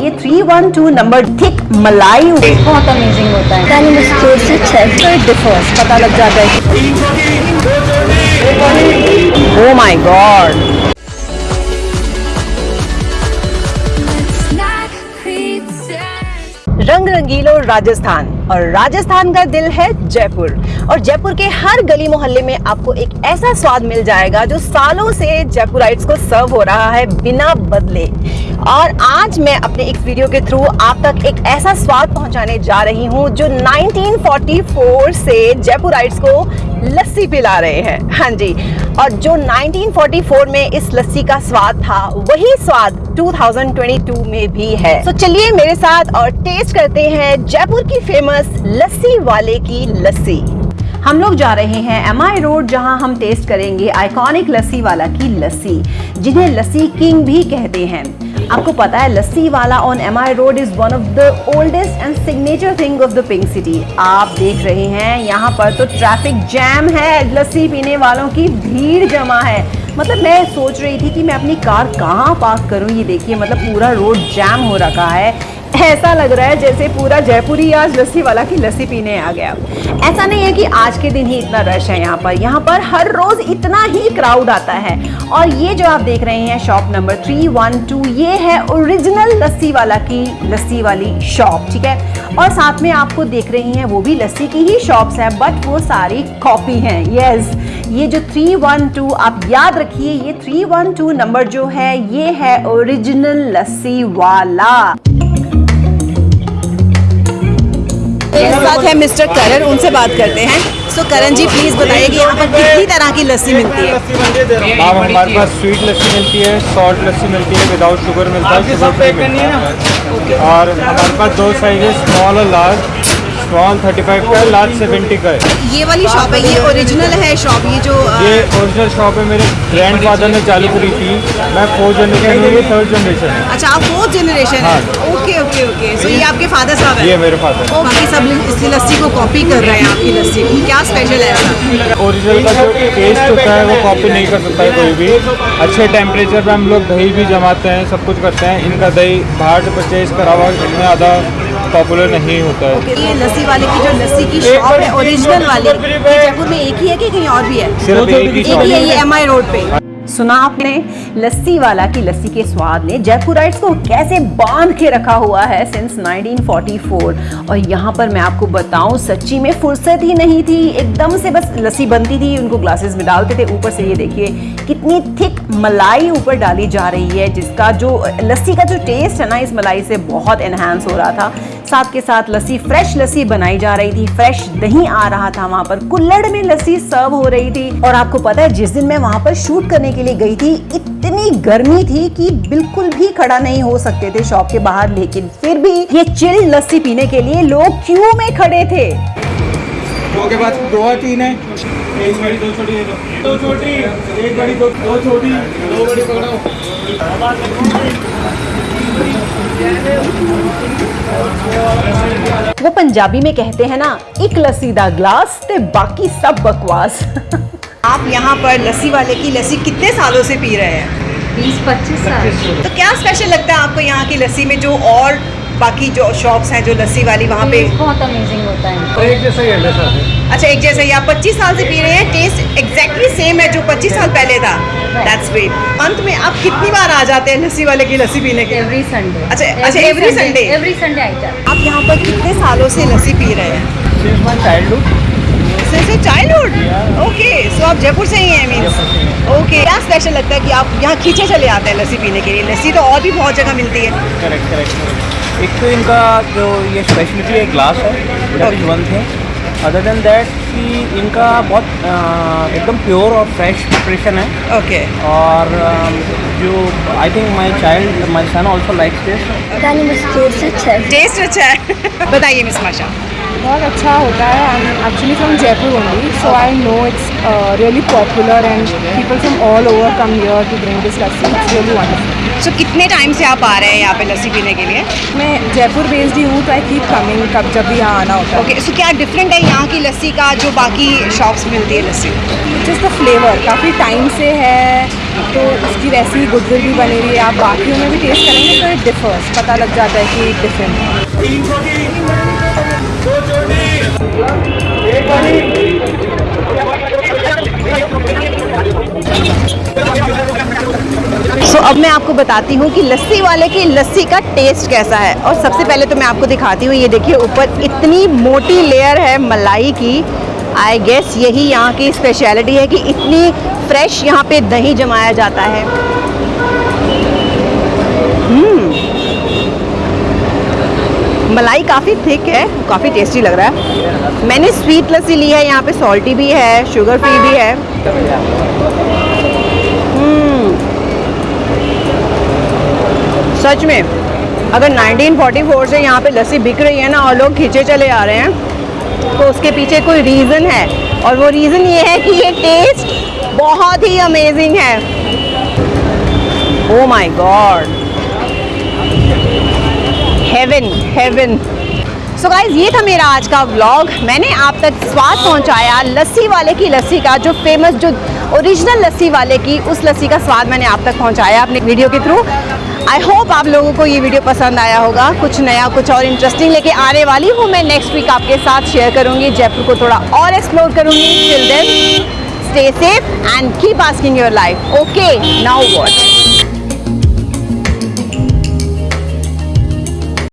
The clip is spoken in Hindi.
ये three one two number thick मलाई बहुत अमेजिंग होता है। से डिफर्स पता लग जाता है। ओ माय गॉड रंग रंगीलो राजस्थान। और राजस्थान का दिल है जयपुर। और जयपुर के हर गली मोहल्ले में आपको एक ऐसा स्वाद मिल जाएगा जो सालों से जयपुराइट्स को सर्व हो रहा है बिना बदले। और आज मैं अपने एक वीडियो के थ्रू आप तक एक ऐसा स्वाद पहुँचाने जा रही हूँ जो 1944 से जयपुराइट्स को लस्सी पिला रहे हैं। हाँ जी, और जो 1944 में इस लस्सी का स्वाद था, वही स्वाद 2022 में भी है। तो so चलिए मेरे साथ और टेस्ट करते हैं जयपुर की फ़ेमस लस्सी वाले की लस्सी। हम लोग जा रहे हैं एम आई रोड जहाँ हम टेस्ट करेंगे आइकॉनिक लस्सी वाला की लस्सी, जिन्हें लस्सी किंग भी कहते हैं। आपको पता है, Lassiwala on M I road is one of the oldest and signature thing of the pink city आप देख रहे हैं, यहाँ पर तो ट्रैफ़िक जैम है, लस्सी पीने वालों की भीड़ जमा है। मतलब मैं सोच रही थी कि मैं अपनी कार कहाँ पार्क करूँ? ये देखिए मतलब पूरा रोड जैम हो रखा है। ऐसा लग रहा है जैसे पूरा जयपुरी आज लस्सी वाला की लस्सी पीने आ गया। ऐसा नहीं है कि आज के दिन ही इतना रश है यहाँ पर। यहाँ पर हर रोज इतना ही क्राउड आता है। और ये जो आप देख रहे हैं shop number three one two ये है ओरिजिनल लस्सी वाला की लस्सी वाली शॉप ठीक है? और साथ में आपको देख रही हैं वो भी लस्सी की ही शॉप्स हैं बट वो सारी कॉपी हैं। यस ये जो थ्री वन टू आप याद रखिए, ये थ्री वन टू नंबर जो है, ये है ओरिजिनल लस्सी वाला साथ है मिस्टर करण उनसे बात करते हैं। सो करण जी प्लीज़ बताइए कि यहाँ पर कितनी तरह की लस्सी मिलती है? मैम हमारे पास स्वीट लस्सी मिलती है सॉल्ट लस्सी मिलती है विदाउट शुगर मिलता है शुगर फ्री मिलता है और हमारे पास दो साइज़ है स्मॉल और लार्ज स्मॉल 35 का है लार्ज 70 का है। ये वाली शॉप है ये ओरिजिनल है शॉप ये जो अ, ये ओरिजिनल शॉप है मेरे ग्रैंड फादर ने चालू करी थी। मैं फोर्थ जनरेशन हूँ ये थर्ड जनरेशन अच्छा आप फोर्थ जनरेशन है? ओके ओके ओके सो ये आपके फादर साहब ये मेरे फादर ओ, बाकी सब इस लस्सी को कॉपी कर रहे हैं आपकी लस्सी। की क्या स्पेशल है? ऐसा ओरिजिनल का जो टेस्ट होता है वो कॉपी नहीं कर सकता है कोई भी। अच्छे टेम्परेचर पे हम लोग दही भी जमाते हैं सब कुछ करते हैं। इनका दही बाहर से परचेज करा हुआ इतना ज़्यादा पॉपुलर नहीं होता है। ये लस्सी वाले की जो लस्सी की शॉप है ओरिजिनल वाली जयपुर में एक ही है कि कहीं और भी है? सिर्फ़ एक ही ही है है। ये एम आई रोड पे। सुना आपने? लस्सी वाला की लस्सी के स्वाद ने जयपुराइट्स को कैसे बाँध के रखा हुआ है सिंस 1944 और यहाँ पर मैं आपको बताऊँ, सच्ची में फुर्सत ही नहीं थी। एकदम से बस लस्सी बनती थी, उनको ग्लासेस में डालते थे। ऊपर से ये देखिए, कितनी थिक मलाई ऊपर डाली जा रही है, जिसका जो, लस्सी का जो टेस्ट है ना, इस मलाई से बहुत एनहांस हो रहा था। साथ के साथ लस्सी फ्रेश लस्सी बनाई जा रही थी। फ्रेश दही आ रहा था वहाँ पर। कुल्लड़ में लस्सी सर्व हो रही थी। और आपको पता है जिस दिन मैं वहाँ पर शूट करने के लिए गई थी इतनी गर्मी थी कि बिल्कुल भी खड़ा नहीं हो सकते थे शॉप के बाहर। लेकिन फिर भी ये चिल लस्सी पीने के लिए लोग क्यू में खड़े थे। दो के बाद दो तीन है। एक बड़ी दो छोटी दो छोटी। एक बड़ी दो दो छोटी। दो बड़ी पकड़ो। वो पंजाबी में कहते हैं ना एक लस्सी दा ग्लास ते बाकी सब बकवास. आप यहाँ पर लस्सी वाले की लस्सी कितने सालों से पी रहे हैं? बीस पच्चीस साल। तो क्या स्पेशल लगता है आपको यहाँ की लस्सी में जो और बाकी जो शॉप्स हैं जो लस्सी वाली वहाँ पे। बहुत अमेजिंग होता है। तो एक जैसा ही है अच्छा एक जैसे ही आप 25 साल से पी रहे हैं टेस्ट एग्जैक्टली सेम है जो 25 साल पहले था। दैट्स ग्रेट अंत में आप कितनी बार आ जाते हैं लस्सी वाले की लस्सी पीने के एवरी संडे अच्छा- अच्छा, every Sunday? एवरी संडे आई जाते आप यहाँ पर कितने सालों से लस्सी पी रहे हैं? Since my childhood childhood okay so आप जयपुर से ही हैं मीन्स ओके क्या स्पेशल लगता है कि आप यहाँ खींचे चले आते हैं लस्सी पीने के लिए? लस्सी तो और भी बहुत जगह मिलती है। करेक्ट करेक्ट एक तो इनका जो ये स्पेशलिटी है ग्लास है that is one thing other than that कि इनका बहुत एकदम प्योर और फ्रेश प्रिपरेशन है। ओके और जो I think my child my son also likes this मुझको से छह टेस्ट अच्छा है। बताइए मिस माशा बहुत अच्छा होता है I am actually from Jaipur only so I know it's really popular and people from all over come here to drink this lassi it's really wonderful so so, कितने टाइम से आप आ रहे हैं यहाँ पे लस्सी पीने के लिए? मैं जयपुर बेस्ड ही हूँ तो आई कीप कमिंग कब जब भी यहाँ आना होता है। ओके सो क्या डिफरेंट है यहाँ की लस्सी का जो बाकी शॉप्स मिलती है लस्सी? जस्ट द फ्लेवर काफ़ी टाइम से है तो उसकी वैसी ही गुडविल भी बनी हुई है। आप बाकियों में भी टेस्ट करेंगे तो इट डिफर्स पता लग जाता है कि डिफरेंट है। बताती हूँ कि लस्सी वाले की लस्सी का टेस्ट कैसा है। और सबसे पहले तो मैं आपको दिखाती हूँ, ये देखिए ऊपर इतनी मोटी लेयर है मलाई की। आई गेस यही यहाँ की स्पेशलिटी है कि इतनी फ्रेश यहाँ पे दही जमाया जाता है। हम्म। मलाई काफ़ी थिक है, काफ़ी टेस्टी लग रहा है। मैंने स्वीट लस्सी ली है, यहाँ पे सॉल्टी भी है शुगर फ्री भी है। सच में, अगर 1944 से यहाँ पे लस्सी बिक रही है ना और लोग खींचे चले आ रहे हैं तो उसके पीछे कोई रीज़न है? और वो रीज़न ये है कि ये टेस्ट बहुत ही अमेजिंग है। ओ my God heaven heaven so guys ये था मेरा आज का व्लॉग मैंने आप तक स्वाद पहुँचाया लस्सी वाले की लस्सी का, जो फ़ेमस जो ओरिजिनल लस्सी वाले की, उस लस्सी का स्वाद मैंने आप तक पहुँचाया अपने वीडियो के थ्रू आई होप आप लोगों को ये वीडियो पसंद आया होगा। कुछ नया, कुछ और इंटरेस्टिंग लेके आने वाली हूँ मैं नेक्स्ट वीक आपके साथ शेयर करूँगी। जयपुर को थोड़ा और एक्सप्लोर करूँगी। Till then stay safe and keep asking your life okay now what